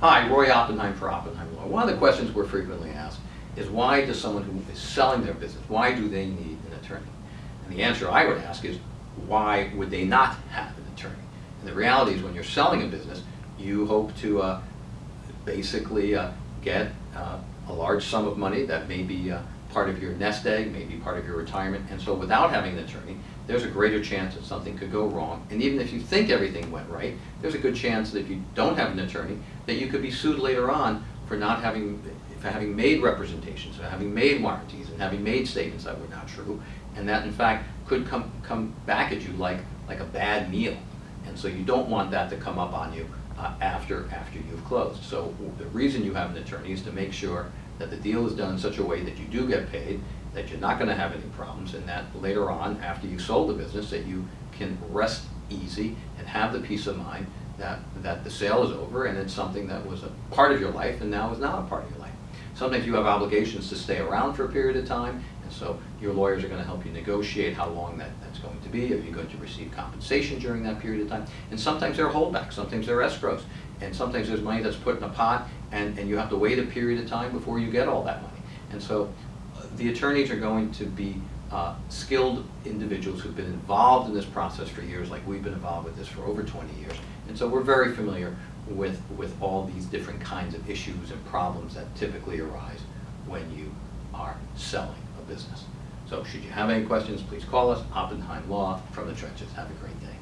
Hi, Roy Oppenheim for Oppenheim Law. One of the questions we're frequently asked is why does someone who is selling their business, why do they need an attorney? And the answer I would ask is, why would they not have an attorney? And the reality is when you're selling a business, you hope to uh, basically uh, get uh, a large sum of money that may be uh, part of your nest egg, maybe part of your retirement. And so without having an attorney, there's a greater chance that something could go wrong. And even if you think everything went right, there's a good chance that if you don't have an attorney, that you could be sued later on for not having, for having made representations, for having made warranties, and having made statements that were not true. And that in fact could come, come back at you like, like a bad meal. And so you don't want that to come up on you uh, after, after you've closed. So the reason you have an attorney is to make sure that the deal is done in such a way that you do get paid, that you're not going to have any problems, and that later on, after you sold the business, that you can rest easy and have the peace of mind that, that the sale is over and it's something that was a part of your life and now is not a part of your life. Sometimes you have obligations to stay around for a period of time, and so your lawyers are going to help you negotiate how long that, that's going to be, if you're going to receive compensation during that period of time. And sometimes there are holdbacks, sometimes there are escrows, and sometimes there's money that's put in a pot and, and you have to wait a period of time before you get all that money. And so uh, the attorneys are going to be uh, skilled individuals who've been involved in this process for years, like we've been involved with this for over 20 years. And so we're very familiar with, with all these different kinds of issues and problems that typically arise when you are selling a business. So should you have any questions, please call us, Oppenheim Law from the trenches. Have a great day.